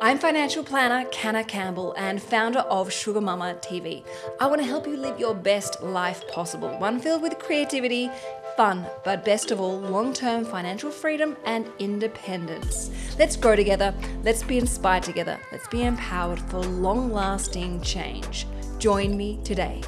I'm financial planner Canna Campbell and founder of Sugar Mama TV. I want to help you live your best life possible, one filled with creativity, fun, but best of all, long term financial freedom and independence. Let's grow together, let's be inspired together, let's be empowered for long lasting change. Join me today.